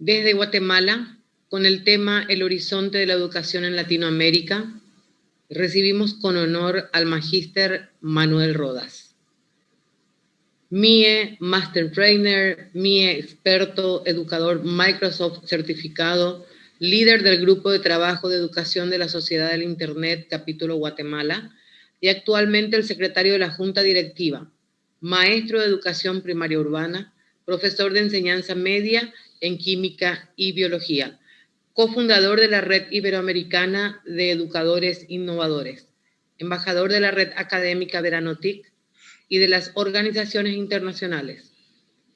Desde Guatemala, con el tema El horizonte de la educación en Latinoamérica, recibimos con honor al magíster Manuel Rodas. MIE Master Trainer, MIE experto, educador Microsoft certificado, líder del Grupo de Trabajo de Educación de la Sociedad del Internet, capítulo Guatemala, y actualmente el secretario de la Junta Directiva, maestro de Educación Primaria Urbana, profesor de Enseñanza Media en Química y Biología, cofundador de la Red Iberoamericana de Educadores Innovadores, embajador de la Red Académica Veranotic y de las organizaciones internacionales,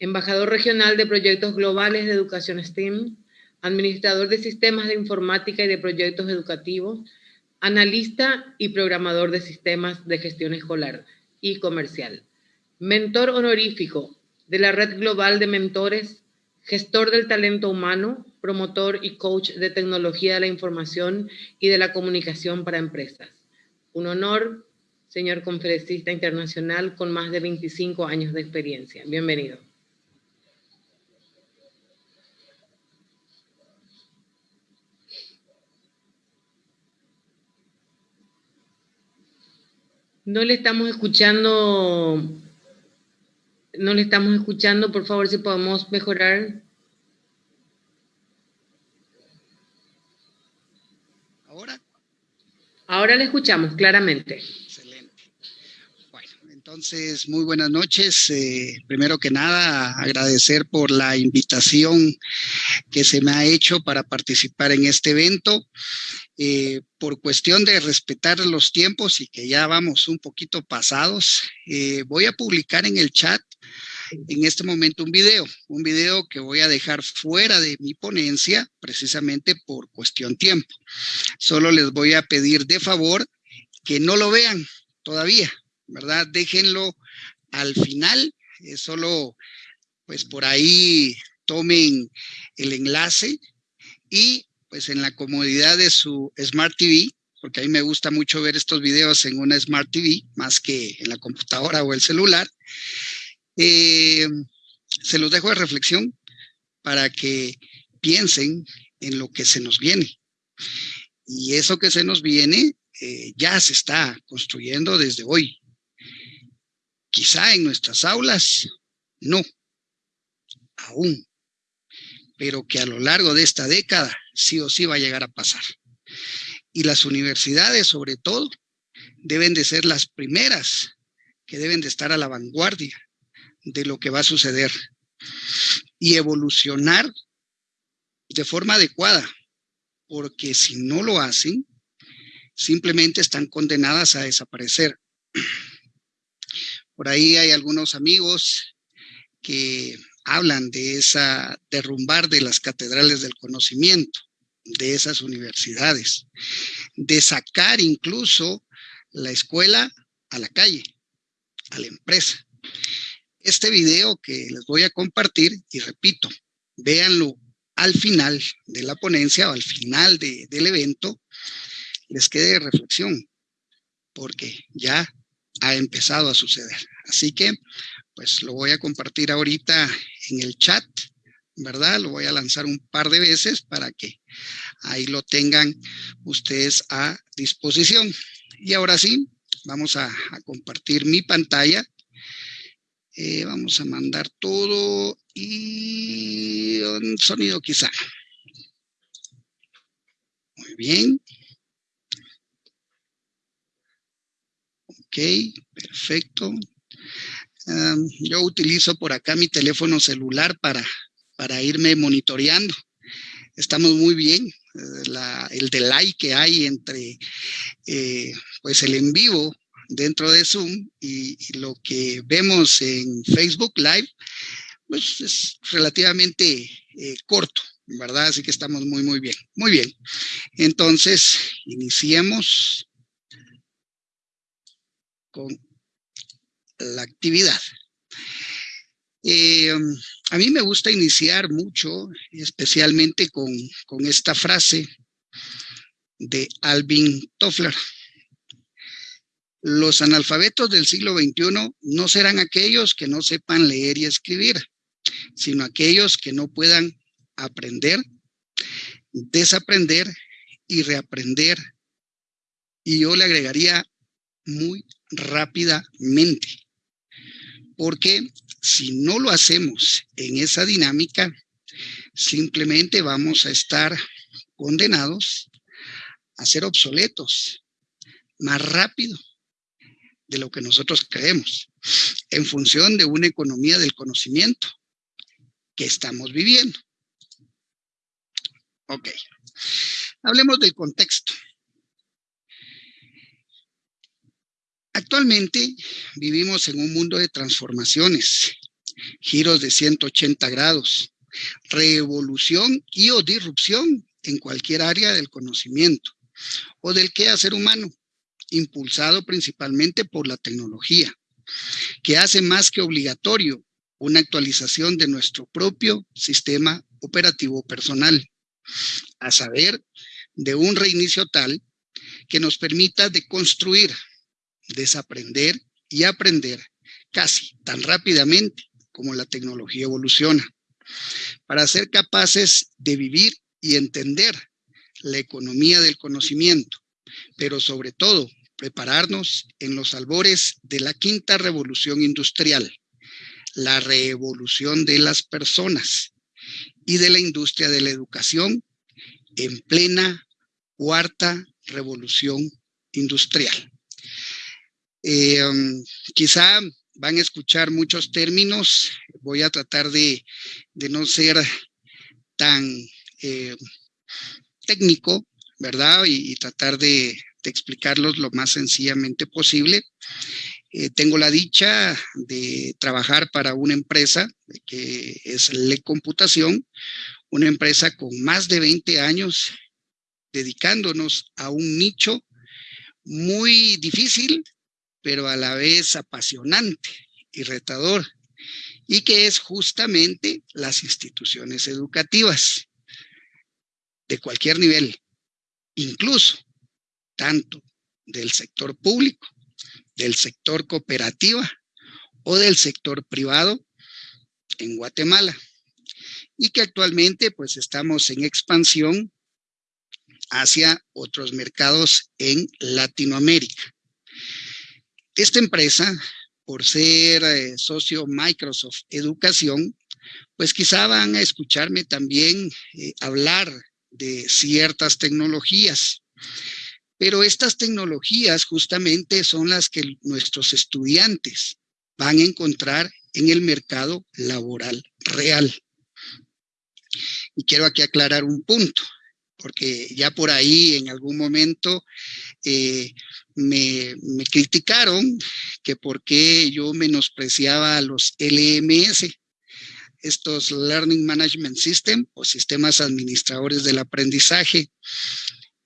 embajador regional de proyectos globales de educación STEAM, administrador de sistemas de informática y de proyectos educativos, analista y programador de sistemas de gestión escolar y comercial, mentor honorífico de la Red Global de Mentores, gestor del talento humano, promotor y coach de tecnología de la información y de la comunicación para empresas. Un honor, señor conferencista internacional con más de 25 años de experiencia. Bienvenido. No le estamos escuchando, no le estamos escuchando, por favor, si podemos mejorar. Ahora le escuchamos claramente. Entonces, muy buenas noches. Eh, primero que nada, agradecer por la invitación que se me ha hecho para participar en este evento. Eh, por cuestión de respetar los tiempos y que ya vamos un poquito pasados, eh, voy a publicar en el chat en este momento un video, un video que voy a dejar fuera de mi ponencia precisamente por cuestión tiempo. Solo les voy a pedir de favor que no lo vean todavía, ¿verdad? Déjenlo al final, solo pues por ahí tomen el enlace y pues en la comodidad de su Smart TV, porque a mí me gusta mucho ver estos videos en una Smart TV más que en la computadora o el celular, eh, se los dejo de reflexión para que piensen en lo que se nos viene. Y eso que se nos viene eh, ya se está construyendo desde hoy. Quizá en nuestras aulas, no, aún, pero que a lo largo de esta década sí o sí va a llegar a pasar. Y las universidades, sobre todo, deben de ser las primeras que deben de estar a la vanguardia de lo que va a suceder y evolucionar de forma adecuada, porque si no lo hacen, simplemente están condenadas a desaparecer. Por ahí hay algunos amigos que hablan de esa derrumbar de las catedrales del conocimiento, de esas universidades, de sacar incluso la escuela a la calle, a la empresa. Este video que les voy a compartir, y repito, véanlo al final de la ponencia o al final del evento, les quede de reflexión, porque ya ha empezado a suceder. Así que, pues lo voy a compartir ahorita en el chat, ¿verdad? Lo voy a lanzar un par de veces para que ahí lo tengan ustedes a disposición. Y ahora sí, vamos a, compartir mi pantalla eh, vamos a mandar todo y un sonido quizá. Muy bien. Ok, perfecto. yo utilizo por acá mi teléfono celular para, para irme monitoreando. Estamos muy bien. Eh, el delay que hay entre eh, pues el en vivo dentro de Zoom y, lo que vemos en Facebook Live, pues es relativamente eh, corto, ¿verdad? Así que estamos muy, muy bien. Muy bien. Entonces, iniciemos con la actividad. Eh, a mí me gusta iniciar mucho, especialmente con, con esta frase de Alvin Toffler. Los analfabetos del siglo XXI no serán aquellos que no sepan leer y escribir, sino aquellos que no puedan aprender, desaprender y reaprender. Y yo le agregaría muy rápidamente, porque si no lo hacemos en esa dinámica, simplemente vamos a estar condenados a ser obsoletos más rápido de lo que nosotros creemos, en función de una economía del conocimiento que estamos viviendo. Ok, hablemos del contexto. Actualmente vivimos en un mundo de transformaciones, giros de 180 grados, revolución y o disrupción en cualquier área del conocimiento o del quehacer humano, impulsado principalmente por la tecnología, que hace más que obligatorio una actualización de nuestro propio sistema operativo personal, a saber, de un reinicio tal que nos permita deconstruir desaprender y aprender casi tan rápidamente como la tecnología evoluciona, para ser capaces de vivir y entender la economía del conocimiento, pero sobre todo prepararnos en los albores de la quinta revolución industrial, la revolución de las personas y de la industria de la educación en plena cuarta revolución industrial. Eh, um, quizá van a escuchar muchos términos, voy a tratar de, no ser tan eh, técnico, ¿verdad? Y, tratar de, explicarlos lo más sencillamente posible. Eh, tengo la dicha de trabajar para una empresa que es Le Computación, una empresa con más de 20 años dedicándonos a un nicho muy difícil, pero a la vez apasionante y retador, y que es justamente las instituciones educativas de cualquier nivel, incluso tanto del sector público, del sector cooperativa o del sector privado en Guatemala y que actualmente pues estamos en expansión hacia otros mercados en Latinoamérica. Esta empresa, por ser eh, socio Microsoft Educación, pues quizá van a escucharme también eh, hablar de ciertas tecnologías. Pero estas tecnologías justamente son las que nuestros estudiantes van a encontrar en el mercado laboral real. Y quiero aquí aclarar un punto, porque ya por ahí en algún momento eh, me, criticaron que por qué yo menospreciaba a los LMS, estos Learning Management System o sistemas administradores del aprendizaje,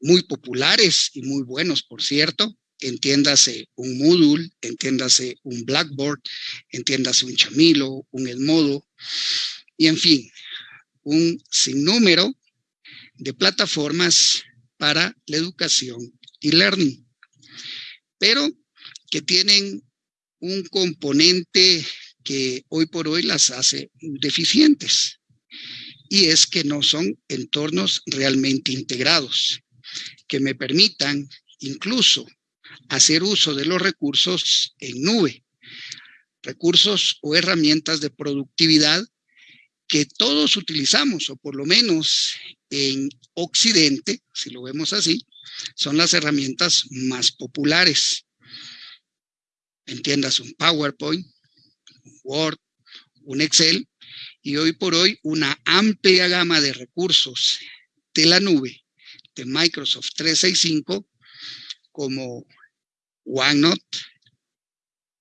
muy populares y muy buenos, por cierto. Entiéndase un Moodle, entiéndase un Blackboard, entiéndase un Chamilo, un Edmodo, y en fin, un sinnúmero de plataformas para la educación y learning pero que tienen un componente que hoy por hoy las hace deficientes y es que no son entornos realmente integrados, que me permitan incluso hacer uso de los recursos en nube, recursos o herramientas de productividad que todos utilizamos, o por lo menos en Occidente, si lo vemos así, son las herramientas más populares. Entiendas un PowerPoint, un Word, un Excel, y hoy por hoy una amplia gama de recursos de la nube de Microsoft 365 como OneNote,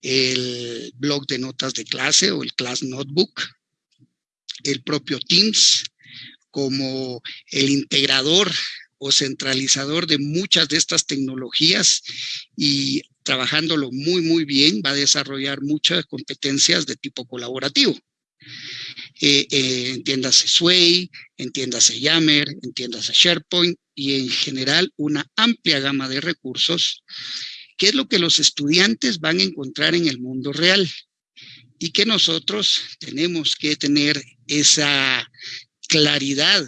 el blog de notas de clase o el Class Notebook, el propio Teams como el integrador o centralizador de muchas de estas tecnologías y trabajándolo muy, muy bien, va a desarrollar muchas competencias de tipo colaborativo. Eh, eh, entiéndase Sway, entiéndase Yammer, entiéndase SharePoint y en general una amplia gama de recursos, que es lo que los estudiantes van a encontrar en el mundo real y que nosotros tenemos que tener esa claridad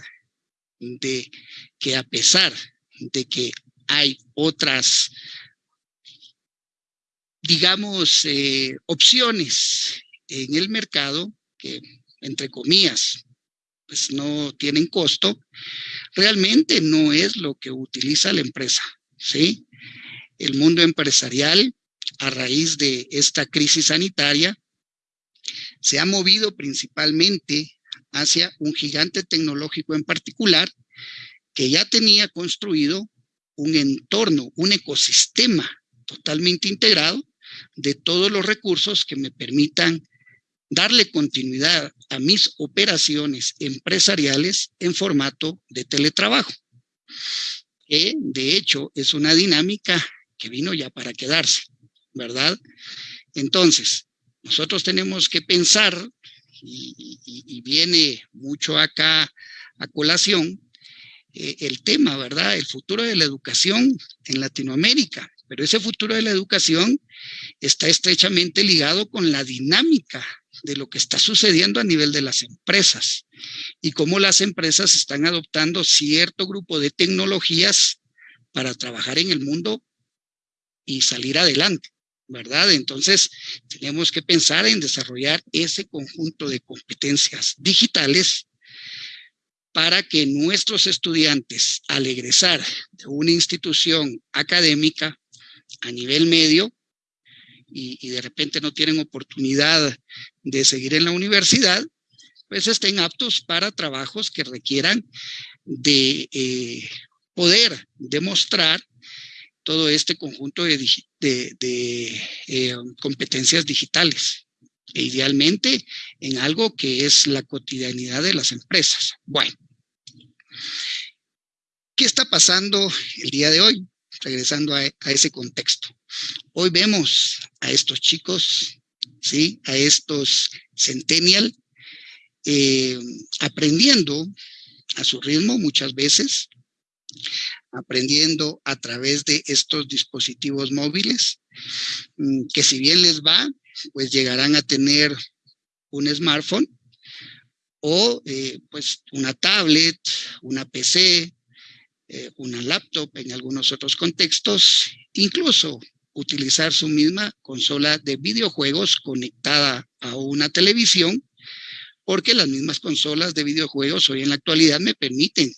de que a pesar de que hay otras, digamos, eh, opciones en el mercado que, entre comillas, pues no tienen costo, realmente no es lo que utiliza la empresa, ¿sí? El mundo empresarial, a raíz de esta crisis sanitaria, se ha movido principalmente hacia un gigante tecnológico en particular que ya tenía construido un entorno, un ecosistema totalmente integrado de todos los recursos que me permitan darle continuidad a mis operaciones empresariales en formato de teletrabajo, que de hecho es una dinámica que vino ya para quedarse, ¿verdad? Entonces, nosotros tenemos que pensar, y, viene mucho acá a colación, eh, el tema, ¿verdad? El futuro de la educación en Latinoamérica. Pero ese futuro de la educación está estrechamente ligado con la dinámica de lo que está sucediendo a nivel de las empresas y cómo las empresas están adoptando cierto grupo de tecnologías para trabajar en el mundo y salir adelante, ¿verdad? Entonces, tenemos que pensar en desarrollar ese conjunto de competencias digitales para que nuestros estudiantes, al egresar de una institución académica a nivel medio, y, de repente no tienen oportunidad de seguir en la universidad, pues estén aptos para trabajos que requieran de eh, poder demostrar todo este conjunto de, eh, competencias digitales, e idealmente en algo que es la cotidianidad de las empresas. Bueno, ¿qué está pasando el día de hoy? Regresando a, ese contexto. Hoy vemos a estos chicos, ¿sí? A estos centennial, eh, aprendiendo a su ritmo muchas veces, aprendiendo a través de estos dispositivos móviles, mm, que si bien les va, pues llegarán a tener un smartphone o eh, pues una tablet, una PC, eh, una laptop en algunos otros contextos, incluso utilizar su misma consola de videojuegos conectada a una televisión, porque las mismas consolas de videojuegos hoy en la actualidad me permiten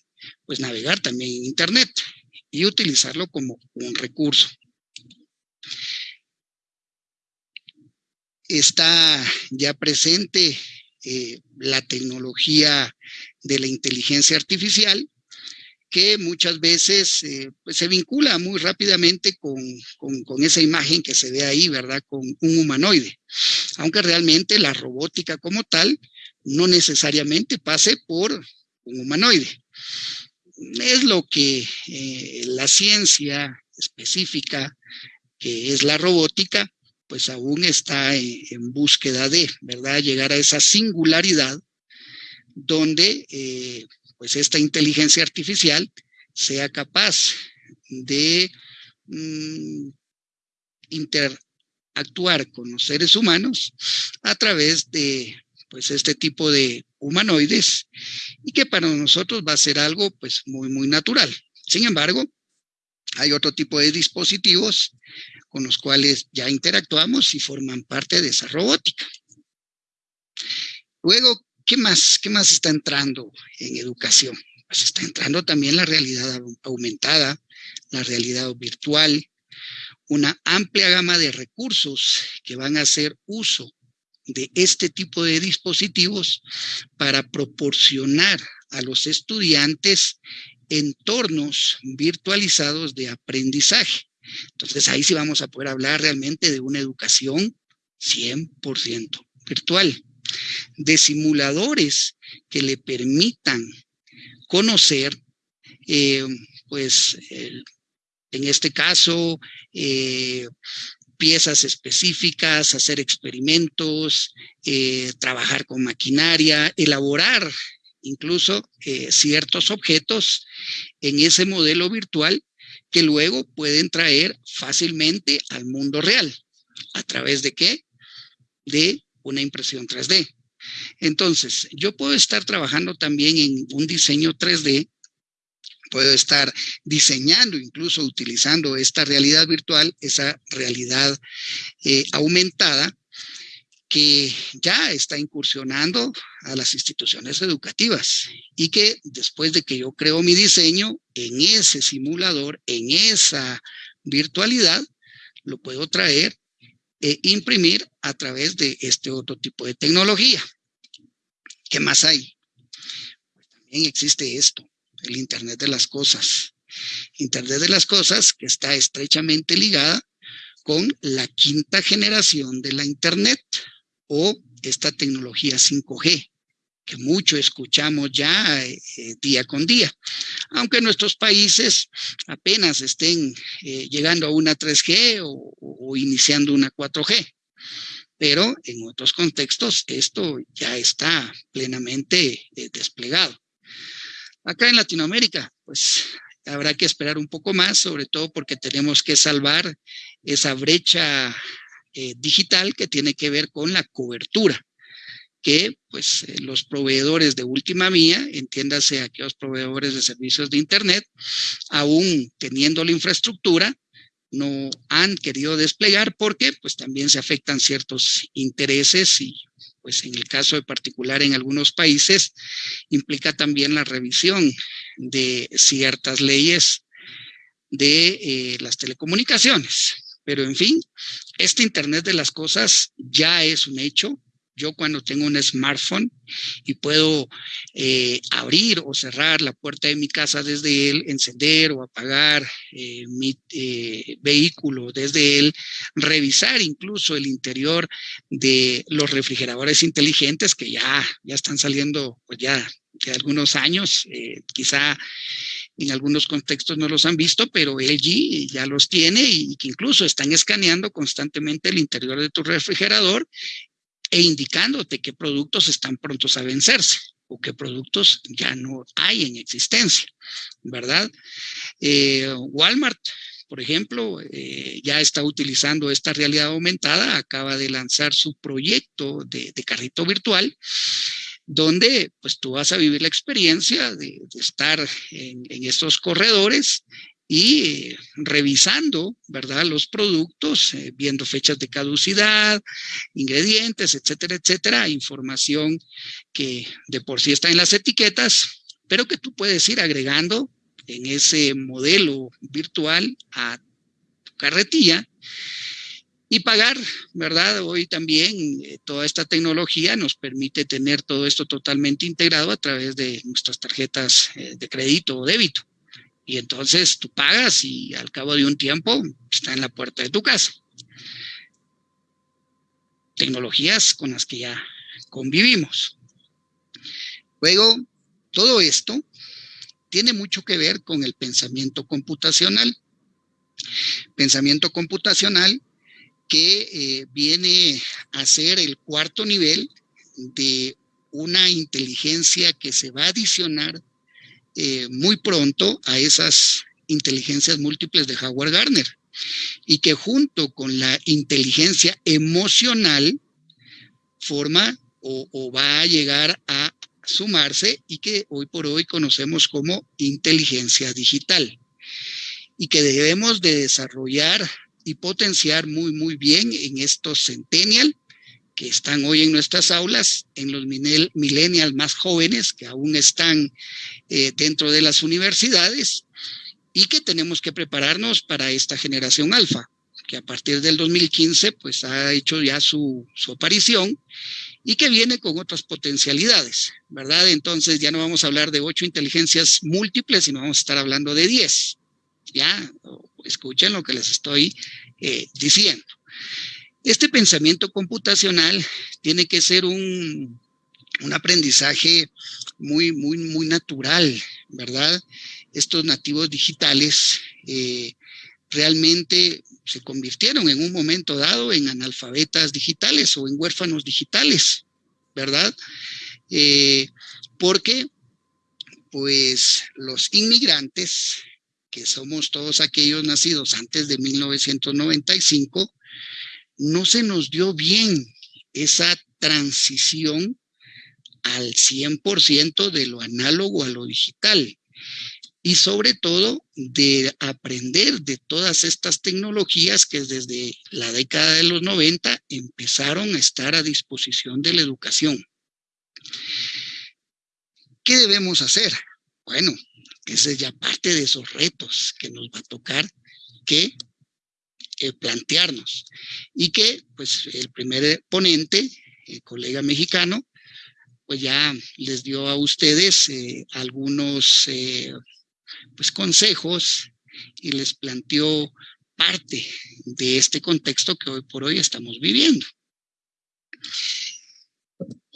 pues navegar también en internet y utilizarlo como un recurso. Está ya presente eh, la tecnología de la inteligencia artificial, que muchas veces eh, pues se vincula muy rápidamente con, con, esa imagen que se ve ahí, ¿verdad? Con un humanoide. Aunque realmente la robótica como tal no necesariamente pase por un humanoide. Es lo que eh, la ciencia específica, que es la robótica, pues aún está en, búsqueda de, ¿verdad? Llegar a esa singularidad donde eh, pues esta inteligencia artificial sea capaz de mm, interactuar con los seres humanos a través de pues este tipo de humanoides y que para nosotros va a ser algo pues muy, muy natural. Sin embargo, hay otro tipo de dispositivos con los cuales ya interactuamos y forman parte de esa robótica. Luego, ¿qué más? ¿Qué más está entrando en educación? Pues está entrando también la realidad aumentada, la realidad virtual, una amplia gama de recursos que van a hacer uso de este tipo de dispositivos para proporcionar a los estudiantes entornos virtualizados de aprendizaje. Entonces ahí sí vamos a poder hablar realmente de una educación 100% virtual, de simuladores que le permitan conocer, eh, pues, en este caso, eh, piezas específicas, hacer experimentos, eh, trabajar con maquinaria, elaborar incluso eh, ciertos objetos en ese modelo virtual que luego pueden traer fácilmente al mundo real. ¿A través de qué? De una impresión 3D. Entonces, yo puedo estar trabajando también en un diseño 3D, puedo estar diseñando, incluso utilizando esta realidad virtual, esa realidad eh, aumentada, que ya está incursionando a las instituciones educativas y que después de que yo creo mi diseño en ese simulador, en esa virtualidad, lo puedo traer e imprimir a través de este otro tipo de tecnología. ¿Qué más hay? Pues también existe esto, el Internet de las Cosas. Internet de las Cosas que está estrechamente ligada con la quinta generación de la Internet o esta tecnología 5G, que mucho escuchamos ya eh, día con día. Aunque nuestros países apenas estén eh, llegando a una 3G o, iniciando una 4G. Pero en otros contextos esto ya está plenamente eh, desplegado. Acá en Latinoamérica, pues habrá que esperar un poco más, sobre todo porque tenemos que salvar esa brecha eh, digital que tiene que ver con la cobertura que pues eh, los proveedores de última mía, entiéndase aquellos proveedores de servicios de internet, aún teniendo la infraestructura, no han querido desplegar porque pues también se afectan ciertos intereses y pues en el caso de particular en algunos países implica también la revisión de ciertas leyes de eh, las telecomunicaciones. Pero en fin, este Internet de las cosas ya es un hecho. Yo cuando tengo un smartphone y puedo eh, abrir o cerrar la puerta de mi casa desde él, encender o apagar eh, mi eh, vehículo desde él, revisar incluso el interior de los refrigeradores inteligentes que ya, ya están saliendo pues ya de algunos años, quizá en algunos contextos no los han visto, pero LG ya los tiene y que incluso están escaneando constantemente el interior de tu refrigerador e indicándote qué productos están prontos a vencerse o qué productos ya no hay en existencia, ¿verdad? Eh, Walmart, por ejemplo, eh, ya está utilizando esta realidad aumentada, acaba de lanzar su proyecto de, carrito virtual donde pues tú vas a vivir la experiencia de, estar en, estos corredores y revisando, ¿verdad? Los productos, eh, viendo fechas de caducidad, ingredientes, etcétera, etcétera, información que de por sí está en las etiquetas, pero que tú puedes ir agregando en ese modelo virtual a tu carretilla y pagar, ¿verdad? Hoy también eh, toda esta tecnología nos permite tener todo esto totalmente integrado a través de nuestras tarjetas eh, de crédito o débito. Y entonces tú pagas y al cabo de un tiempo está en la puerta de tu casa. Tecnologías con las que ya convivimos. Luego, todo esto tiene mucho que ver con el pensamiento computacional. Pensamiento computacional que eh, viene a ser el cuarto nivel de una inteligencia que se va a adicionar eh, muy pronto a esas inteligencias múltiples de Howard Gardner y que junto con la inteligencia emocional forma o, va a llegar a sumarse y que hoy por hoy conocemos como inteligencia digital y que debemos de desarrollar y potenciar muy, muy bien en estos centennial que están hoy en nuestras aulas, en los millennials más jóvenes que aún están eh, dentro de las universidades y que tenemos que prepararnos para esta generación alfa, que a partir del 2015 pues ha hecho ya su, su aparición y que viene con otras potencialidades, ¿verdad? Entonces ya no vamos a hablar de ocho inteligencias múltiples, sino vamos a estar hablando de diez ya, escuchen lo que les estoy eh, diciendo. Este pensamiento computacional tiene que ser un, un aprendizaje muy, muy, muy natural, ¿verdad? Estos nativos digitales eh, realmente se convirtieron en un momento dado en analfabetas digitales o en huérfanos digitales, ¿verdad? Eh, porque pues los inmigrantes que somos todos aquellos nacidos antes de 1995, no se nos dio bien esa transición al 100% de lo análogo a lo digital y sobre todo de aprender de todas estas tecnologías que desde la década de los 90 empezaron a estar a disposición de la educación. ¿Qué debemos hacer? Bueno, esa es ya parte de esos retos que nos va a tocar que eh, plantearnos y que pues el primer ponente, el colega mexicano, pues ya les dio a ustedes eh, algunos eh, pues consejos y les planteó parte de este contexto que hoy por hoy estamos viviendo.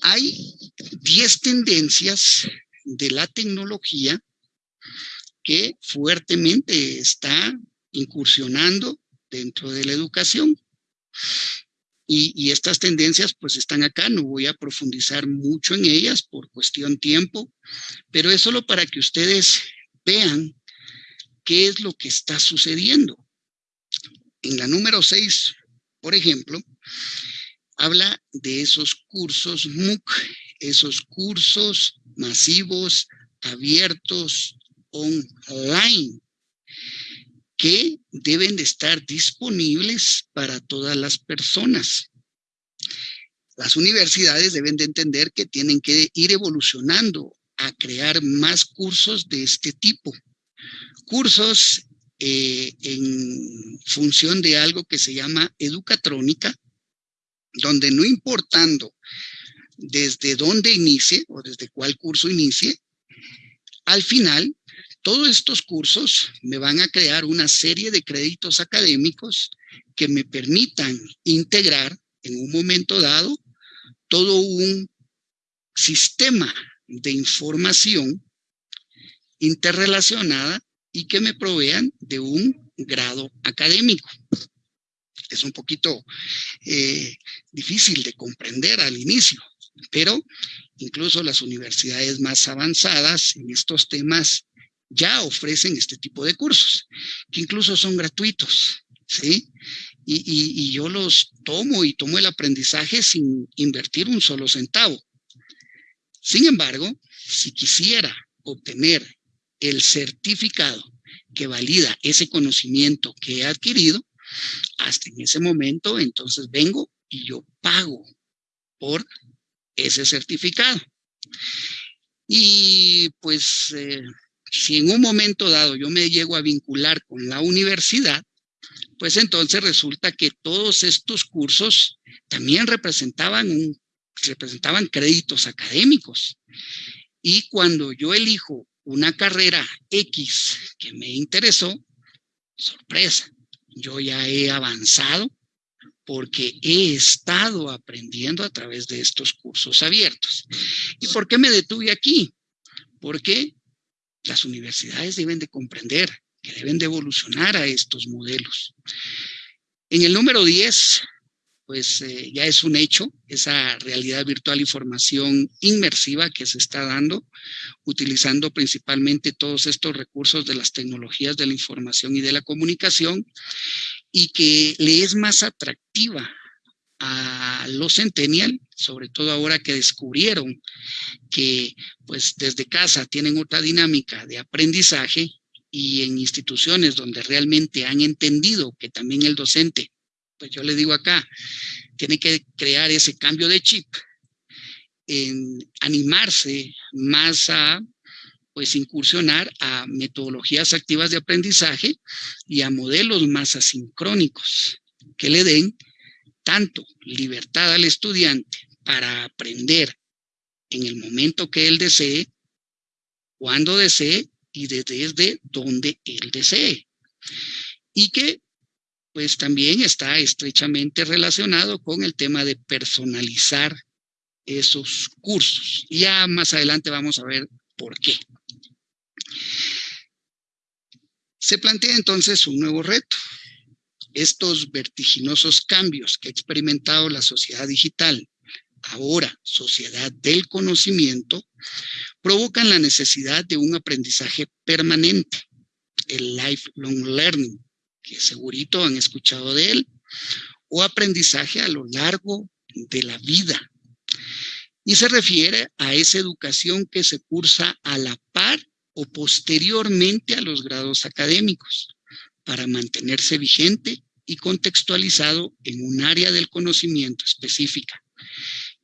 Hay 10 tendencias de la tecnología que fuertemente está incursionando dentro de la educación. Y, estas tendencias pues están acá, no voy a profundizar mucho en ellas por cuestión tiempo, pero es solo para que ustedes vean qué es lo que está sucediendo. En la número 6, por ejemplo, habla de esos cursos MOOC, esos cursos masivos, abiertos, online, que deben de estar disponibles para todas las personas. Las universidades deben de entender que tienen que ir evolucionando a crear más cursos de este tipo. Cursos eh, en función de algo que se llama educatrónica, donde no importando desde dónde inicie o desde cuál curso inicie, al final todos estos cursos me van a crear una serie de créditos académicos que me permitan integrar en un momento dado todo un sistema de información interrelacionada y que me provean de un grado académico. Es un poquito eh, difícil de comprender al inicio, pero incluso las universidades más avanzadas en estos temas ya ofrecen este tipo de cursos, que incluso son gratuitos, ¿sí? Y, yo los tomo y tomo el aprendizaje sin invertir un solo centavo. Sin embargo, si quisiera obtener el certificado que valida ese conocimiento que he adquirido, hasta en ese momento, entonces vengo y yo pago por ese certificado. Y pues eh, si en un momento dado yo me llego a vincular con la universidad, pues entonces resulta que todos estos cursos también representaban, representaban créditos académicos. Y cuando yo elijo una carrera X que me interesó, sorpresa, yo ya he avanzado porque he estado aprendiendo a través de estos cursos abiertos. ¿Y por qué me detuve aquí? Porque las universidades deben de comprender que deben de evolucionar a estos modelos. En el número 10, pues eh, ya es un hecho, esa realidad virtual y formación inmersiva que se está dando, utilizando principalmente todos estos recursos de las tecnologías de la información y de la comunicación, y que le es más atractiva a los centennial, sobre todo ahora que descubrieron que pues desde casa tienen otra dinámica de aprendizaje y en instituciones donde realmente han entendido que también el docente, pues yo le digo acá, tiene que crear ese cambio de chip, en animarse más a pues incursionar a metodologías activas de aprendizaje y a modelos más asincrónicos que le den tanto libertad al estudiante para aprender en el momento que él desee, cuando desee y desde donde él desee. Y que pues también está estrechamente relacionado con el tema de personalizar esos cursos. Ya más adelante vamos a ver por qué. Se plantea entonces un nuevo reto, estos vertiginosos cambios que ha experimentado la sociedad digital, ahora sociedad del conocimiento, provocan la necesidad de un aprendizaje permanente, el lifelong learning, que segurito han escuchado de él, o aprendizaje a lo largo de la vida. y se refiere a esa educación que se cursa a la par o posteriormente a los grados académicos para mantenerse vigente y contextualizado en un área del conocimiento específica.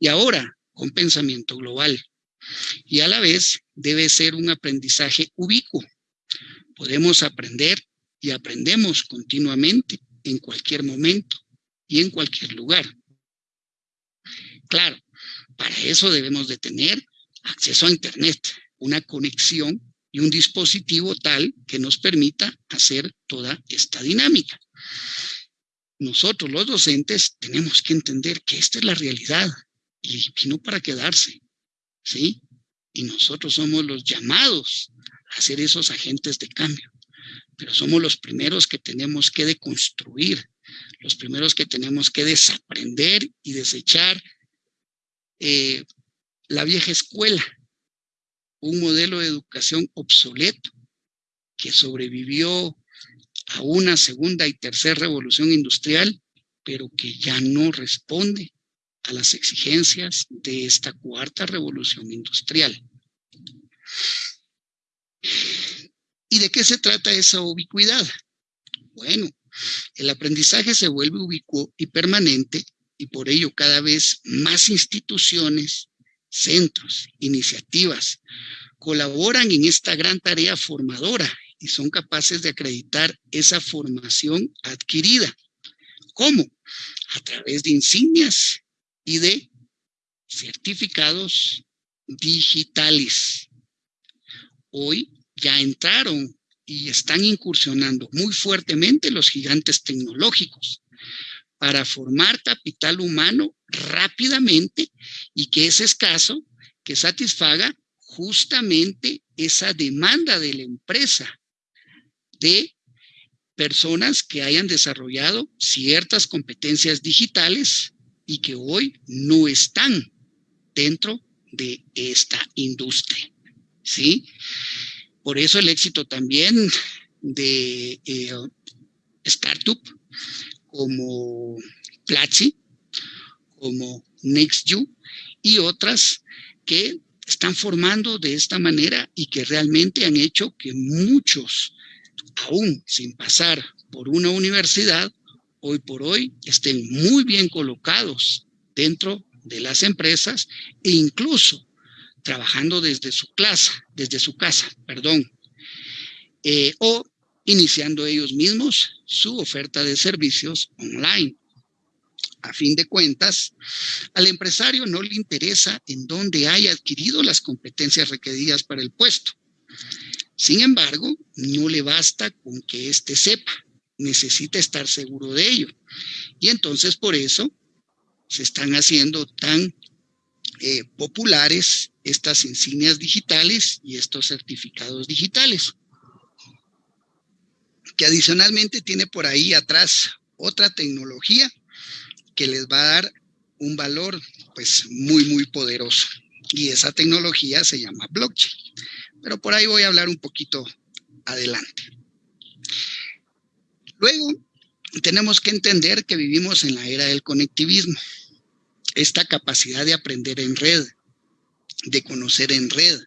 Y ahora, con pensamiento global. Y a la vez debe ser un aprendizaje ubicuo. Podemos aprender y aprendemos continuamente en cualquier momento y en cualquier lugar. Claro, para eso debemos de tener acceso a Internet, una conexión y un dispositivo tal que nos permita hacer toda esta dinámica. Nosotros los docentes tenemos que entender que esta es la realidad y vino para quedarse, ¿sí? Y nosotros somos los llamados a ser esos agentes de cambio, pero somos los primeros que tenemos que deconstruir, los primeros que tenemos que desaprender y desechar eh, la vieja escuela, un modelo de educación obsoleto que sobrevivió a una segunda y tercera revolución industrial, pero que ya no responde a las exigencias de esta cuarta revolución industrial. ¿Y de qué se trata esa ubicuidad? Bueno, el aprendizaje se vuelve ubicuo y permanente y por ello cada vez más instituciones, centros, iniciativas colaboran en esta gran tarea formadora y son capaces de acreditar esa formación adquirida. ¿Cómo? A través de insignias y de certificados digitales. Hoy ya entraron y están incursionando muy fuertemente los gigantes tecnológicos para formar capital humano rápidamente y que es escaso, que satisfaga justamente esa demanda de la empresa de personas que hayan desarrollado ciertas competencias digitales y que hoy no están dentro de esta industria. ¿Sí? Por eso el éxito también de eh, startup como Platzi, como NextU y otras que están formando de esta manera y que realmente han hecho que muchos, aún sin pasar por una universidad, hoy por hoy estén muy bien colocados dentro de las empresas e incluso trabajando desde su clase, desde su casa, perdón, eh, o iniciando ellos mismos su oferta de servicios online. A fin de cuentas, al empresario no le interesa en dónde haya adquirido las competencias requeridas para el puesto. Sin embargo, no le basta con que éste sepa, necesita estar seguro de ello. Y entonces por eso se están haciendo tan eh, populares estas insignias digitales y estos certificados digitales que adicionalmente tiene por ahí atrás otra tecnología que les va a dar un valor pues muy, muy poderoso. Y esa tecnología se llama blockchain. Pero por ahí voy a hablar un poquito adelante. Luego, tenemos que entender que vivimos en la era del conectivismo. Esta capacidad de aprender en red, de conocer en red.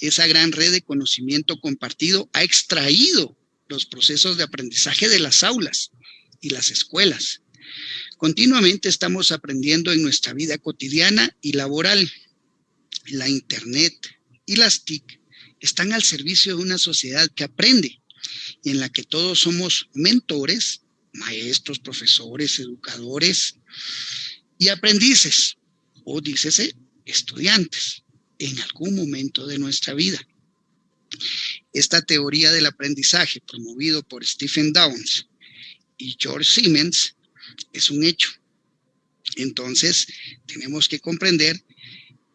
Esa gran red de conocimiento compartido ha extraído los procesos de aprendizaje de las aulas y las escuelas. Continuamente estamos aprendiendo en nuestra vida cotidiana y laboral. La Internet y las TIC están al servicio de una sociedad que aprende en la que todos somos mentores, maestros, profesores, educadores y aprendices, o dícese estudiantes, en algún momento de nuestra vida. Esta teoría del aprendizaje promovido por Stephen Downs y George Siemens es un hecho. Entonces, tenemos que comprender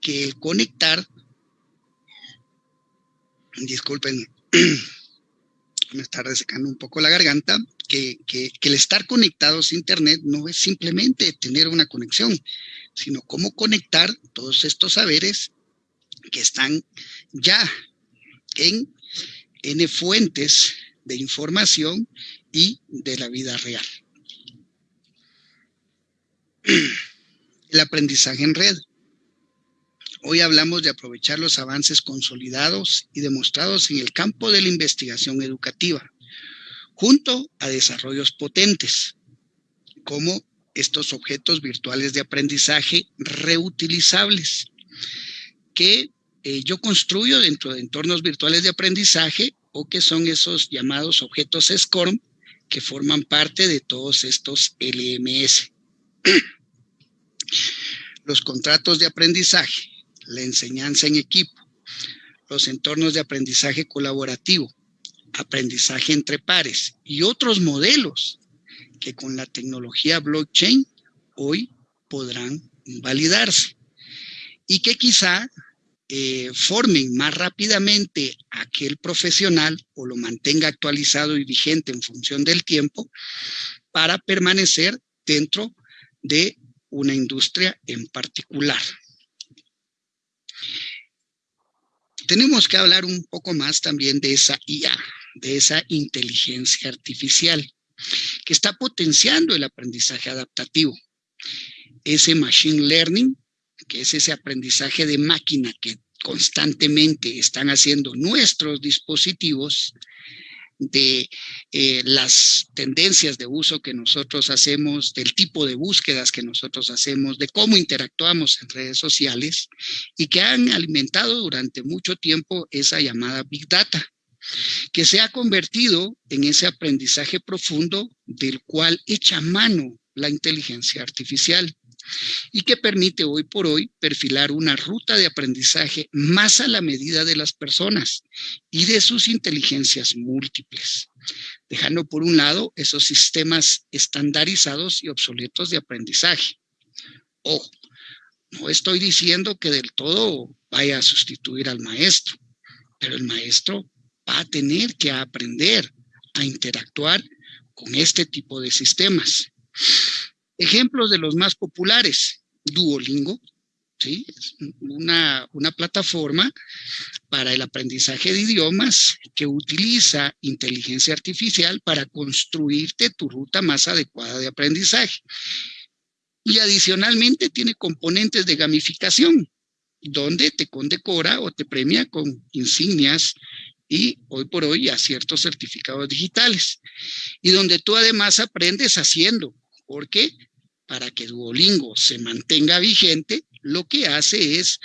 que el conectar, disculpen, me está resecando un poco la garganta, que, que, el estar conectados a Internet no es simplemente tener una conexión, sino cómo conectar todos estos saberes que están ya en N fuentes de información y de la vida real. El aprendizaje en red. Hoy hablamos de aprovechar los avances consolidados y demostrados en el campo de la investigación educativa, junto a desarrollos potentes, como estos objetos virtuales de aprendizaje reutilizables, que eh, yo construyo dentro de entornos virtuales de aprendizaje o que son esos llamados objetos SCORM que forman parte de todos estos LMS. Los contratos de aprendizaje, la enseñanza en equipo, los entornos de aprendizaje colaborativo, aprendizaje entre pares y otros modelos que con la tecnología blockchain hoy podrán validarse y que quizá eh, formen más rápidamente aquel profesional o lo mantenga actualizado y vigente en función del tiempo para permanecer dentro de una industria en particular. Tenemos que hablar un poco más también de esa IA, de esa inteligencia artificial que está potenciando el aprendizaje adaptativo. Ese machine learning, que es ese aprendizaje de máquina que constantemente están haciendo nuestros dispositivos, de eh, las tendencias de uso que nosotros hacemos, del tipo de búsquedas que nosotros hacemos, de cómo interactuamos en redes sociales y que han alimentado durante mucho tiempo esa llamada Big Data que se ha convertido en ese aprendizaje profundo del cual echa mano la inteligencia artificial y que permite hoy por hoy perfilar una ruta de aprendizaje más a la medida de las personas y de sus inteligencias múltiples, dejando por un lado esos sistemas estandarizados y obsoletos de aprendizaje. Ojo, no estoy diciendo que del todo vaya a sustituir al maestro, pero el maestro va a tener que aprender a interactuar con este tipo de sistemas. Ejemplos de los más populares, Duolingo, ¿sí? una, una plataforma para el aprendizaje de idiomas que utiliza inteligencia artificial para construirte tu ruta más adecuada de aprendizaje. Y adicionalmente tiene componentes de gamificación, donde te condecora o te premia con insignias y hoy por hoy a ciertos certificados digitales. Y donde tú además aprendes haciendo, porque para que Duolingo se mantenga vigente, lo que hace es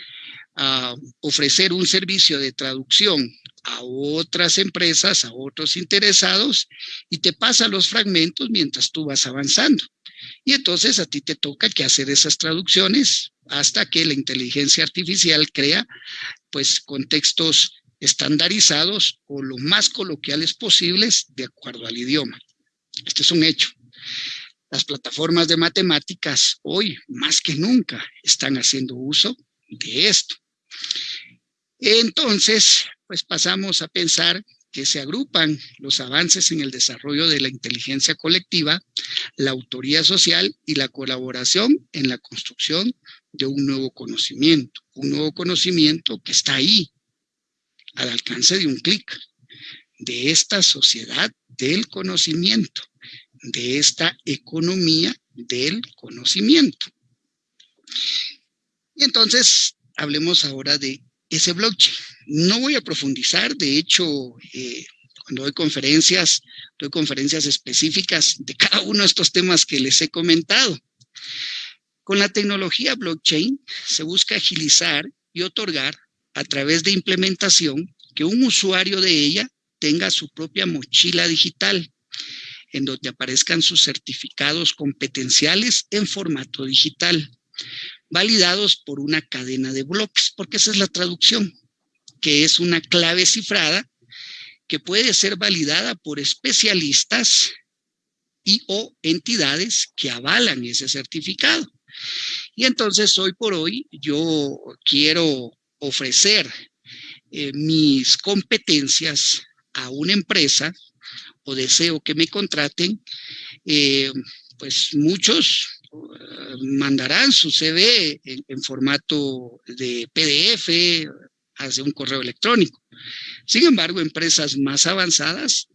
ah, ofrecer un servicio de traducción a otras empresas, a otros interesados, y te pasa los fragmentos mientras tú vas avanzando. Y entonces a ti te toca que hacer esas traducciones hasta que la inteligencia artificial crea pues contextos estandarizados o lo más coloquiales posibles de acuerdo al idioma. Este es un hecho. Las plataformas de matemáticas hoy, más que nunca, están haciendo uso de esto. Entonces, pues pasamos a pensar que se agrupan los avances en el desarrollo de la inteligencia colectiva, la autoría social y la colaboración en la construcción de un nuevo conocimiento, un nuevo conocimiento que está ahí, al alcance de un clic, de esta sociedad del conocimiento, de esta economía del conocimiento. Y entonces, hablemos ahora de ese blockchain. No voy a profundizar, de hecho, eh, cuando doy conferencias, doy conferencias específicas de cada uno de estos temas que les he comentado. Con la tecnología blockchain se busca agilizar y otorgar a través de implementación que un usuario de ella tenga su propia mochila digital en donde aparezcan sus certificados competenciales en formato digital, validados por una cadena de bloques, porque esa es la traducción, que es una clave cifrada que puede ser validada por especialistas y o entidades que avalan ese certificado. Y entonces hoy por hoy yo quiero ofrecer eh, mis competencias a una empresa deseo que me contraten, eh, pues muchos eh, mandarán su CV en, formato de PDF, hacia un correo electrónico. Sin embargo, empresas más avanzadas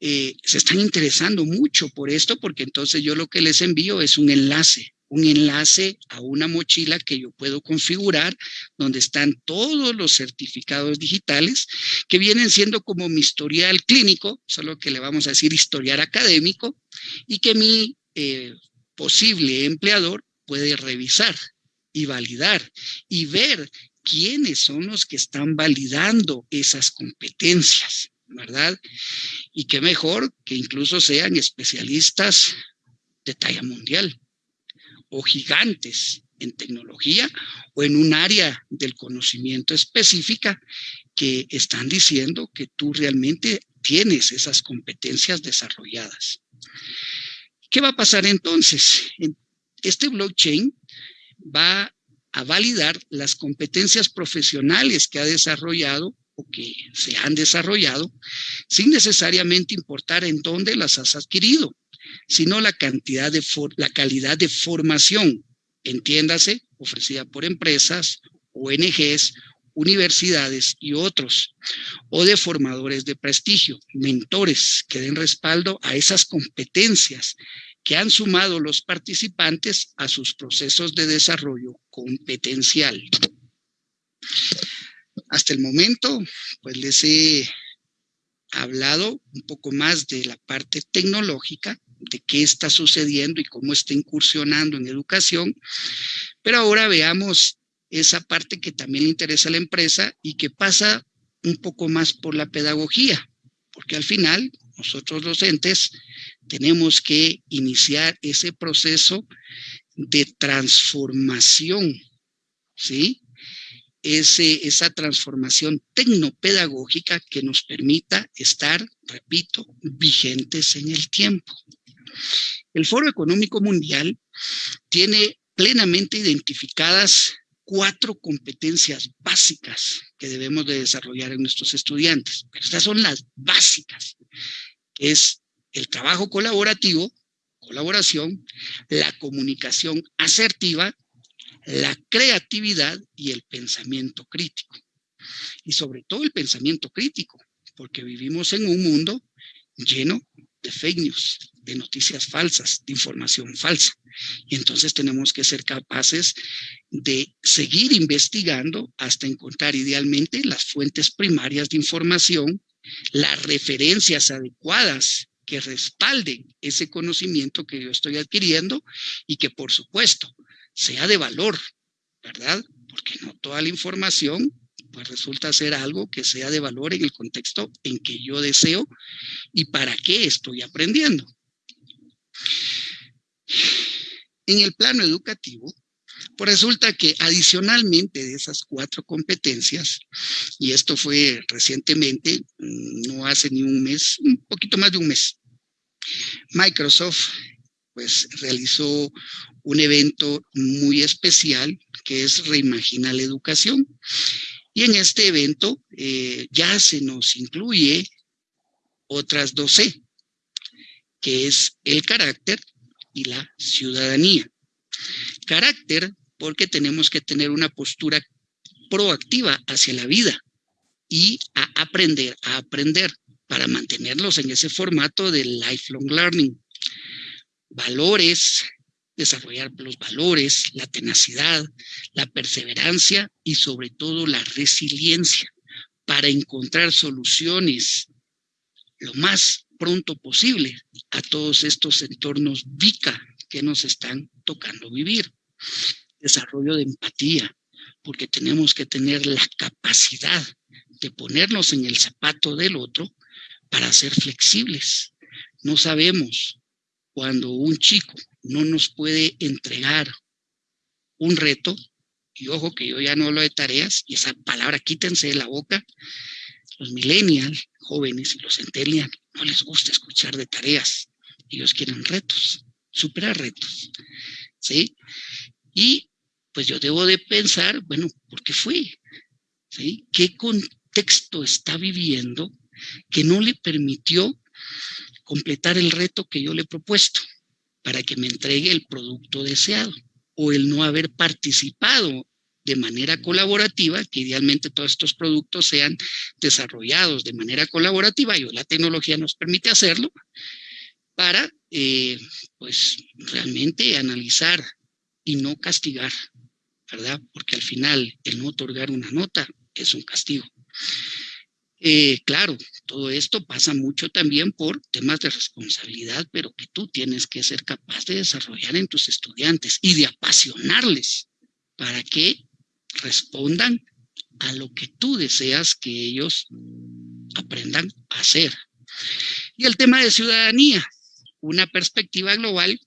se están interesando mucho por esto, porque entonces yo lo que les envío es un enlace, un enlace a una mochila que yo puedo configurar, donde están todos los certificados digitales, que vienen siendo como mi historial clínico, solo que le vamos a decir historial académico, y que mi eh, posible empleador puede revisar y validar y ver quiénes son los que están validando esas competencias, ¿verdad? Y qué mejor que incluso sean especialistas de talla mundial o gigantes en tecnología o en un área del conocimiento específica que están diciendo que tú realmente tienes esas competencias desarrolladas. ¿Qué va a pasar entonces? Este blockchain va a validar las competencias profesionales que ha desarrollado o que se han desarrollado sin necesariamente importar en dónde las has adquirido, sino la cantidad de la calidad de formación, entiéndase, ofrecida por empresas, ONGs, universidades y otros, o de formadores de prestigio, mentores que den respaldo a esas competencias que han sumado los participantes a sus procesos de desarrollo competencial. Hasta el momento, pues les he hablado un poco más de la parte tecnológica, de qué está sucediendo y cómo está incursionando en educación, pero ahora veamos esa parte que también le interesa a la empresa y que pasa un poco más por la pedagogía, porque al final nosotros docentes tenemos que iniciar ese proceso de transformación, ¿sí? Ese, esa transformación tecnopedagógica que nos permita estar, repito, vigentes en el tiempo. El Foro Económico Mundial tiene plenamente identificadas cuatro competencias básicas que debemos de desarrollar en nuestros estudiantes. estas son las básicas, es el trabajo colaborativo, colaboración, la comunicación asertiva, la creatividad y el pensamiento crítico. Y sobre todo el pensamiento crítico, porque vivimos en un mundo lleno de fake news, de noticias falsas, de información falsa. Y entonces tenemos que ser capaces de seguir investigando hasta encontrar idealmente las fuentes primarias de información, las referencias adecuadas que respalden ese conocimiento que yo estoy adquiriendo y que por supuesto sea de valor, ¿verdad? Porque no toda la información pues resulta ser algo que sea de valor en el contexto en que yo deseo y para qué estoy aprendiendo. En el plano educativo, pues resulta que adicionalmente de esas cuatro competencias, y esto fue recientemente, mm, no hace ni un mes, un poquito más de un mes, Microsoft pues realizó un evento muy especial que es Reimagina la Educación. Y en este evento eh, ya se nos incluye otras dos C, que es el carácter y la ciudadanía. Carácter porque tenemos que tener una postura proactiva hacia la vida y aprender, a aprender para mantenerlos en ese formato de lifelong learning. Valores, desarrollar los valores, la tenacidad, la perseverancia y sobre todo la resiliencia para encontrar soluciones lo más pronto posible a todos estos entornos VICA que nos están tocando vivir. Desarrollo de empatía, porque tenemos que tener la capacidad de ponernos en el zapato del otro para ser flexibles. No sabemos cuando un chico no nos puede entregar un reto, y ojo que yo ya no hablo de tareas, y esa palabra quítense de la boca, los millennials, jóvenes y los centennials, no les gusta escuchar de tareas, ellos quieren retos, superar retos, ¿sí? Y pues yo debo de pensar, bueno, ¿por qué fue? ¿Sí? ¿Qué contexto está viviendo que no le permitió completar el reto que yo le he propuesto para que me entregue el producto deseado o el no haber participado de manera colaborativa, que idealmente todos estos productos sean desarrollados de manera colaborativa y la tecnología nos permite hacerlo para, eh, pues, realmente analizar y no castigar, ¿verdad? Porque al final el no otorgar una nota es un castigo. Eh, claro, todo esto pasa mucho también por temas de responsabilidad, pero que tú tienes que ser capaz de desarrollar en tus estudiantes y de apasionarles para que respondan a lo que tú deseas que ellos aprendan a hacer. Y el tema de ciudadanía, una perspectiva global.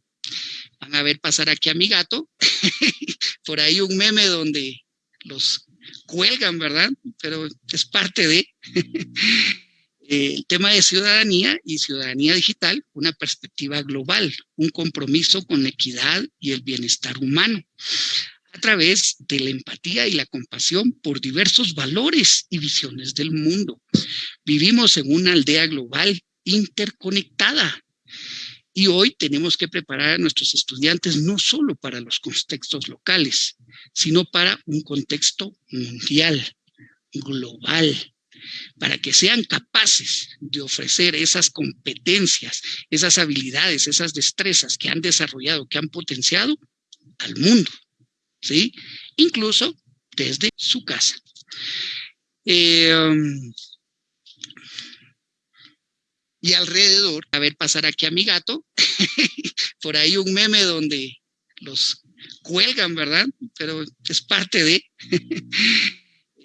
Van a ver pasar aquí a mi gato, por ahí un meme donde los cuelgan, ¿verdad? Pero es parte de el tema de ciudadanía y ciudadanía digital, una perspectiva global, un compromiso con la equidad y el bienestar humano a través de la empatía y la compasión por diversos valores y visiones del mundo. Vivimos en una aldea global interconectada y hoy tenemos que preparar a nuestros estudiantes no solo para los contextos locales, sino para un contexto mundial, global, para que sean capaces de ofrecer esas competencias, esas habilidades, esas destrezas que han desarrollado, que han potenciado al mundo. ¿Sí? Incluso desde su casa. Eh, um, y alrededor, a ver pasar aquí a mi gato, por ahí un meme donde los cuelgan, ¿verdad? Pero es parte de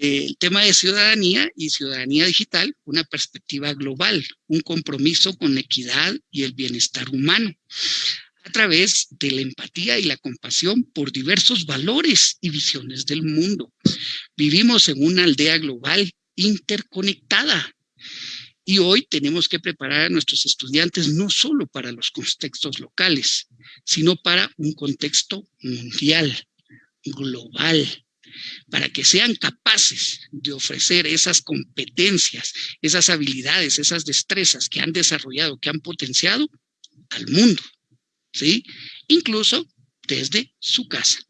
el tema de ciudadanía y ciudadanía digital, una perspectiva global, un compromiso con la equidad y el bienestar humano a través de la empatía y la compasión por diversos valores y visiones del mundo. Vivimos en una aldea global interconectada y hoy tenemos que preparar a nuestros estudiantes no solo para los contextos locales, sino para un contexto mundial, global, para que sean capaces de ofrecer esas competencias, esas habilidades, esas destrezas que han desarrollado, que han potenciado al mundo. ¿Sí? Incluso desde su casa.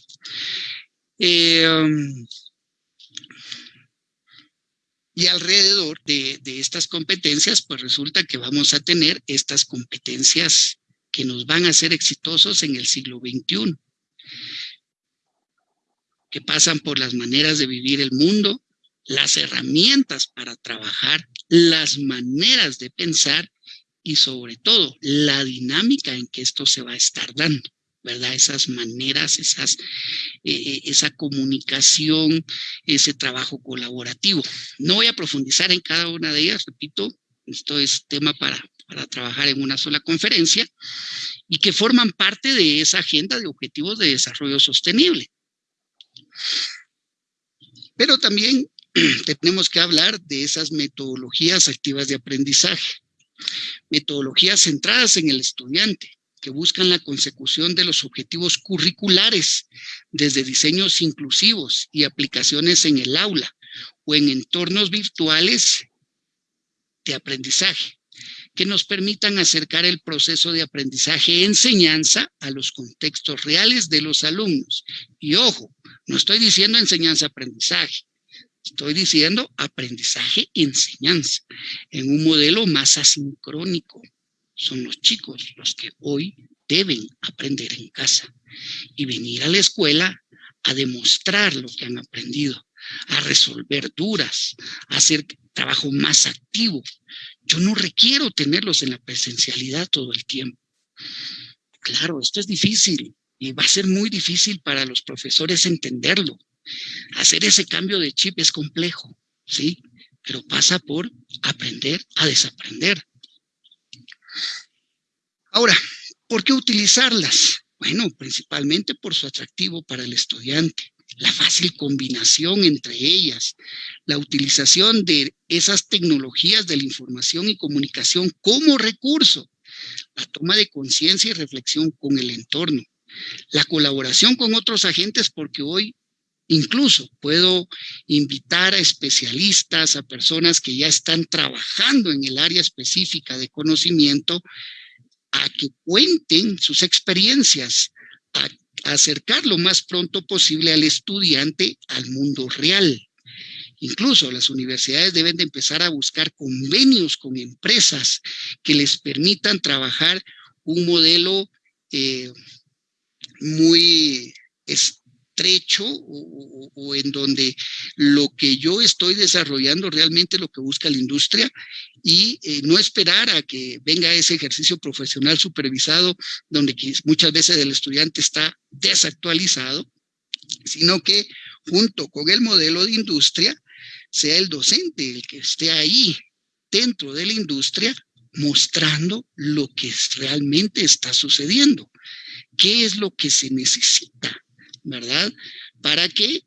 Um, y alrededor de, estas competencias, pues resulta que vamos a tener estas competencias que nos van a hacer exitosos en el siglo XXI, que pasan por las maneras de vivir el mundo, las herramientas para trabajar, las maneras de pensar y sobre todo la dinámica en que esto se va a estar dando, ¿verdad? Esas maneras, esas, eh, eh, esa comunicación, ese trabajo colaborativo. No voy a profundizar en cada una de ellas, repito, esto es tema para, para trabajar en una sola conferencia y que forman parte de esa agenda de objetivos de desarrollo sostenible. Pero también tenemos que hablar de esas metodologías activas de aprendizaje metodologías centradas en el estudiante, que buscan la consecución de los objetivos curriculares, desde diseños inclusivos y aplicaciones en el aula o en entornos virtuales de aprendizaje, que nos permitan acercar el proceso de aprendizaje-enseñanza a los contextos reales de los alumnos. Y ojo, no estoy diciendo enseñanza-aprendizaje, Estoy diciendo aprendizaje-enseñanza en un modelo más asincrónico. Son los chicos los que hoy deben aprender en casa y venir a la escuela a demostrar lo que han aprendido, a resolver duras, a hacer trabajo más activo. Yo no requiero tenerlos en la presencialidad todo el tiempo. Claro, esto es difícil y va a ser muy difícil para los profesores entenderlo. Hacer ese cambio de chip es complejo, ¿sí? Pero pasa por aprender a desaprender. Ahora, ¿por qué utilizarlas? Bueno, principalmente por su atractivo para el estudiante, la fácil combinación entre ellas, la utilización de esas tecnologías de la información y comunicación como recurso, la toma de conciencia y reflexión con el entorno, la colaboración con otros agentes, porque hoy Incluso puedo invitar a especialistas, a personas que ya están trabajando en el área específica de conocimiento, a que cuenten sus experiencias, a, acercar lo más pronto posible al estudiante al mundo real. Incluso las universidades deben de empezar a buscar convenios con empresas que les permitan trabajar un modelo eh, muy estrecho o, en donde lo que yo estoy desarrollando realmente lo que busca la industria y eh, no esperar a que venga ese ejercicio profesional supervisado donde muchas veces el estudiante está desactualizado, sino que junto con el modelo de industria sea el docente el que esté ahí dentro de la industria mostrando lo que realmente está sucediendo. ¿Qué es lo que se necesita? ¿Verdad? Para que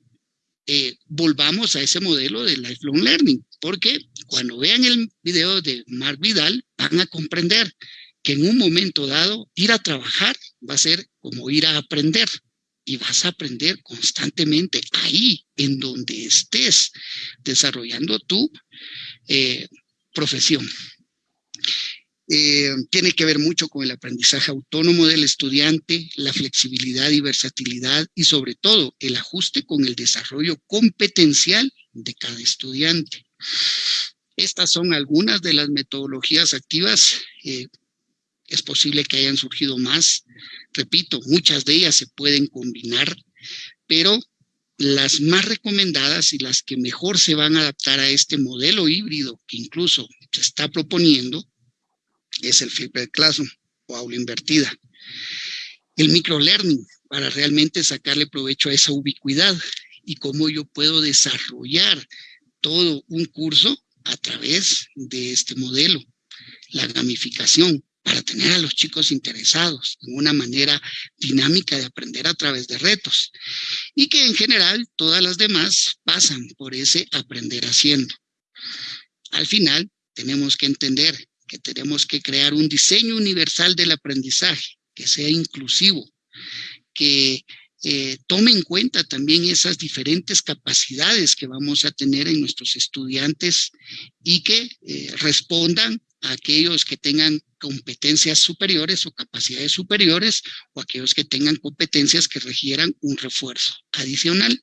eh, volvamos a ese modelo de lifelong learning. Porque cuando vean el video de Mark Vidal, van a comprender que en un momento dado ir a trabajar va a ser como ir a aprender y vas a aprender constantemente ahí, en donde estés desarrollando tu eh, profesión. Eh, tiene que ver mucho con el aprendizaje autónomo del estudiante, la flexibilidad y versatilidad y sobre todo el ajuste con el desarrollo competencial de cada estudiante. Estas son algunas de las metodologías activas. Eh, es posible que hayan surgido más. Repito, muchas de ellas se pueden combinar, pero las más recomendadas y las que mejor se van a adaptar a este modelo híbrido que incluso se está proponiendo es el flipped classroom o aula invertida. El microlearning para realmente sacarle provecho a esa ubicuidad y cómo yo puedo desarrollar todo un curso a través de este modelo. La gamificación, para tener a los chicos interesados en una manera dinámica de aprender a través de retos. Y que en general todas las demás pasan por ese aprender haciendo. Al final tenemos que entender que tenemos que crear un diseño universal del aprendizaje, que sea inclusivo, que eh, tome en cuenta también esas diferentes capacidades que vamos a tener en nuestros estudiantes y que eh, respondan a aquellos que tengan competencias superiores o capacidades superiores o aquellos que tengan competencias que requieran un refuerzo adicional.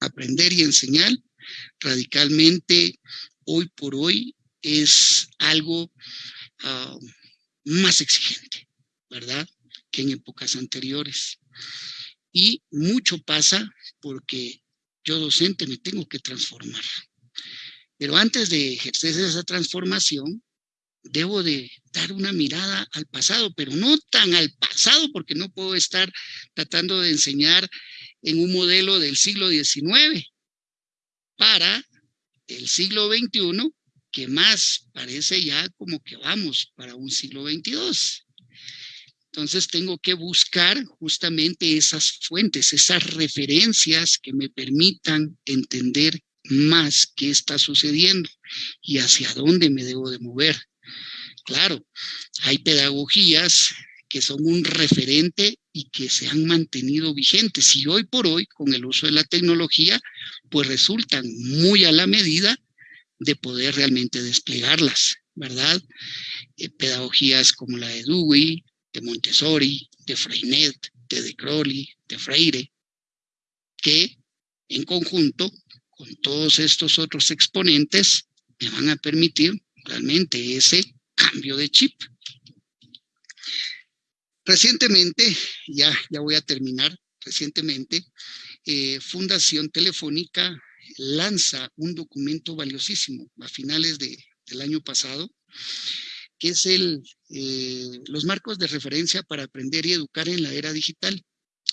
Aprender y enseñar radicalmente hoy por hoy es algo ah, más exigente, ¿verdad? Que en épocas anteriores. Y mucho pasa porque yo docente me tengo que transformar. Pero antes de ejercer esa transformación, debo de dar una mirada al pasado, pero no tan al pasado, porque no puedo estar tratando de enseñar en un modelo del siglo XIX para el siglo XXI, que más parece ya como que vamos para un siglo XXII. Entonces tengo que buscar justamente esas fuentes, esas referencias que me permitan entender más qué está sucediendo y hacia dónde me debo de mover. Claro, hay pedagogías que son un referente y que se han mantenido vigentes y hoy por hoy con el uso de la tecnología pues resultan muy a la medida de poder realmente desplegarlas, ¿verdad? Eh, pedagogías como la de Dewey, de Montessori, de Freinet, de De Crowley, de Freire, que en conjunto con todos estos otros exponentes me van a permitir realmente ese cambio de chip. Recientemente, ya, ya voy a terminar, recientemente, eh, Fundación Telefónica lanza un documento valiosísimo a finales de, del año pasado, que es el, eh, los marcos de referencia para aprender y educar en la era digital.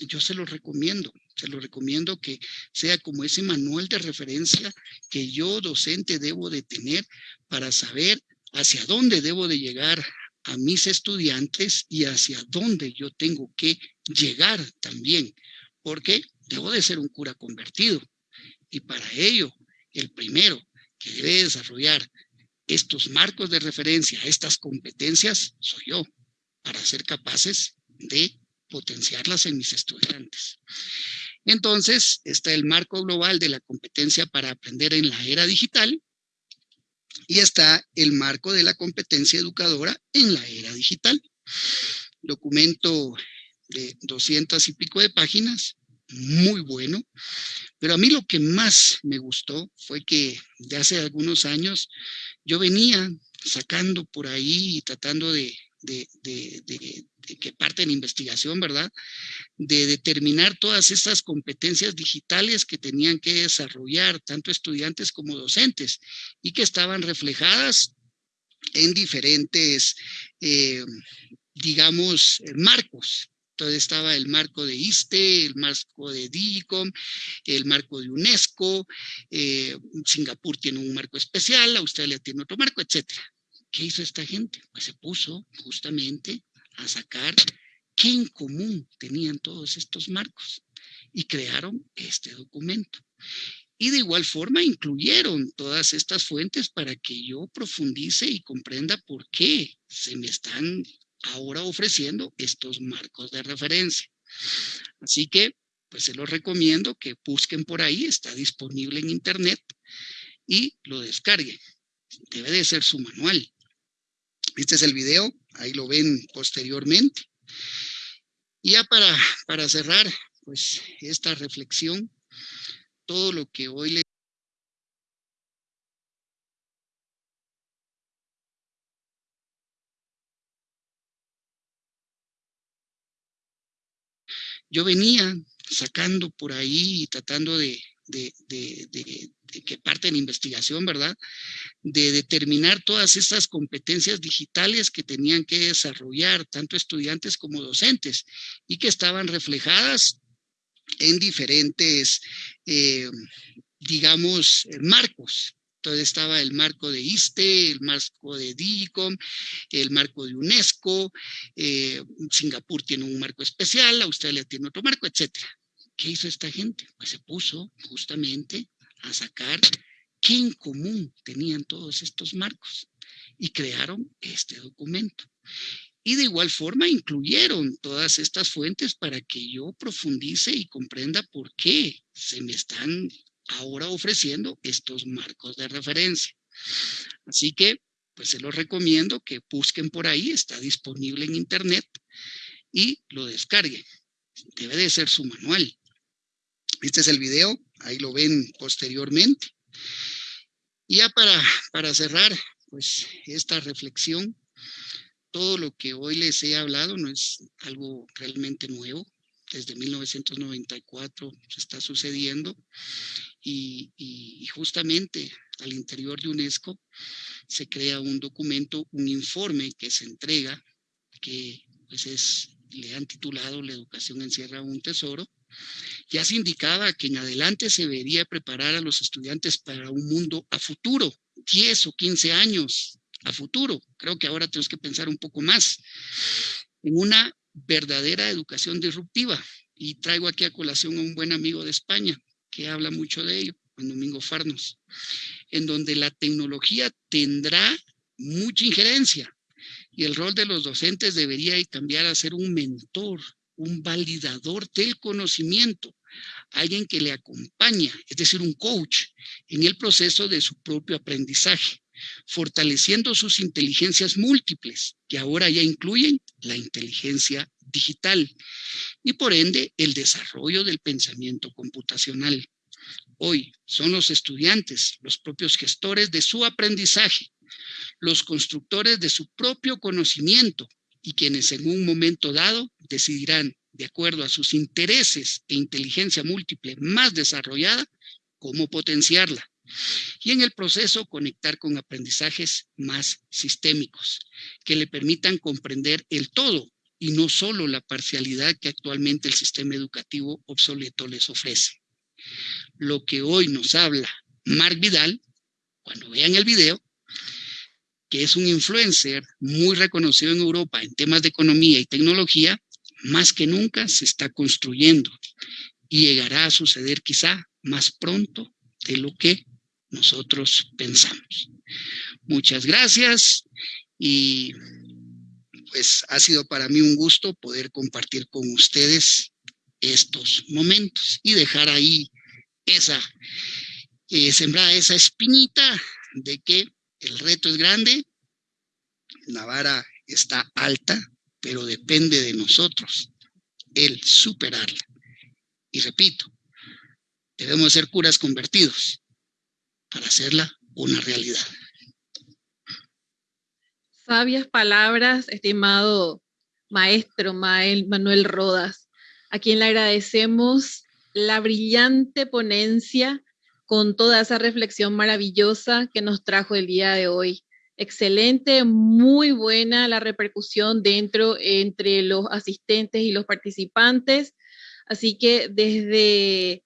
Yo se los recomiendo, se lo recomiendo que sea como ese manual de referencia que yo docente debo de tener para saber hacia dónde debo de llegar a mis estudiantes y hacia dónde yo tengo que llegar también, porque debo de ser un cura convertido. Y para ello, el primero que debe desarrollar estos marcos de referencia, estas competencias, soy yo, para ser capaces de potenciarlas en mis estudiantes. Entonces, está el marco global de la competencia para aprender en la era digital y está el marco de la competencia educadora en la era digital. Documento de 200 y pico de páginas, muy bueno, pero a mí lo que más me gustó fue que de hace algunos años yo venía sacando por ahí y tratando de de, que parte en investigación, ¿verdad? De determinar todas estas competencias digitales que tenían que desarrollar tanto estudiantes como docentes y que estaban reflejadas en diferentes, eh, digamos, marcos. Entonces estaba el marco de ISTE, el marco de DIGICOM, el marco de UNESCO, eh, Singapur tiene un marco especial, Australia tiene otro marco, etcétera. ¿Qué hizo esta gente? Pues se puso justamente a sacar qué en común tenían todos estos marcos y crearon este documento. Y de igual forma incluyeron todas estas fuentes para que yo profundice y comprenda por qué se me están ahora ofreciendo estos marcos de referencia. Así que, pues se los recomiendo que busquen por ahí, está disponible en internet y lo descarguen. Debe de ser su manual. Este es el video, ahí lo ven posteriormente. Y ya para, para cerrar, pues esta reflexión, todo lo que hoy le yo venía sacando por ahí y tratando de, de, de, que parte en investigación, ¿verdad? De determinar todas estas competencias digitales que tenían que desarrollar tanto estudiantes como docentes y que estaban reflejadas en diferentes, eh, digamos, marcos. Entonces estaba el marco de ISTE, el marco de DIGICOM, el marco de UNESCO, eh, Singapur tiene un marco especial, Australia tiene otro marco, etcétera. ¿Qué hizo esta gente? Pues se puso justamente a sacar qué en común tenían todos estos marcos y crearon este documento. Y de igual forma incluyeron todas estas fuentes para que yo profundice y comprenda por qué se me están ahora ofreciendo estos marcos de referencia. Así que, pues se los recomiendo que busquen por ahí, está disponible en internet y lo descarguen. Debe de ser su manual. Este es el video, ahí lo ven posteriormente. Y ya para, para cerrar, pues esta reflexión, todo lo que hoy les he hablado no es algo realmente nuevo, desde 1994 se está sucediendo y, justamente al interior de UNESCO se crea un documento, un informe que se entrega, que pues es, le han titulado La educación encierra un tesoro, ya se indicaba que en adelante se debería preparar a los estudiantes para un mundo a futuro, 10 o 15 años a futuro. Creo que ahora tenemos que pensar un poco más en una verdadera educación disruptiva. Y traigo aquí a colación a un buen amigo de España que habla mucho de ello, Juan Domingo Farnos, en donde la tecnología tendrá mucha injerencia y el rol de los docentes debería cambiar a ser un mentor, un validador del conocimiento, alguien que le acompaña, es decir, un coach en el proceso de su propio aprendizaje, fortaleciendo sus inteligencias múltiples, que ahora ya incluyen la inteligencia digital y por ende el desarrollo del pensamiento computacional. Hoy son los estudiantes, los propios gestores de su aprendizaje, los constructores de su propio conocimiento y quienes en un momento dado decidirán, de acuerdo a sus intereses e inteligencia múltiple más desarrollada, cómo potenciarla. Y en el proceso conectar con aprendizajes más sistémicos, que le permitan comprender el todo y no solo la parcialidad que actualmente el sistema educativo obsoleto les ofrece. Lo que hoy nos habla Mark Vidal, cuando vean el video, que es un influencer muy reconocido en Europa en temas de economía y tecnología, más que nunca se está construyendo y llegará a suceder quizá más pronto de lo que nosotros pensamos. Muchas gracias y pues ha sido para mí un gusto poder compartir con ustedes estos momentos y dejar ahí esa, eh, sembrada esa espinita de que el reto es grande, la vara está alta, pero depende de nosotros el superarla. Y repito, debemos ser curas convertidos para hacerla una realidad. sabias palabras, estimado maestro Manuel Rodas, a quien le agradecemos la brillante ponencia con toda esa reflexión maravillosa que nos trajo el día de hoy. Excelente, muy buena la repercusión dentro entre los asistentes y los participantes. Así que desde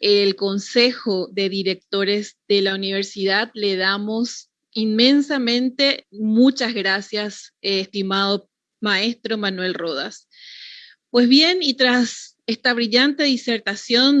el Consejo de Directores de la Universidad le damos inmensamente muchas gracias, estimado maestro Manuel Rodas. Pues bien, y tras esta brillante disertación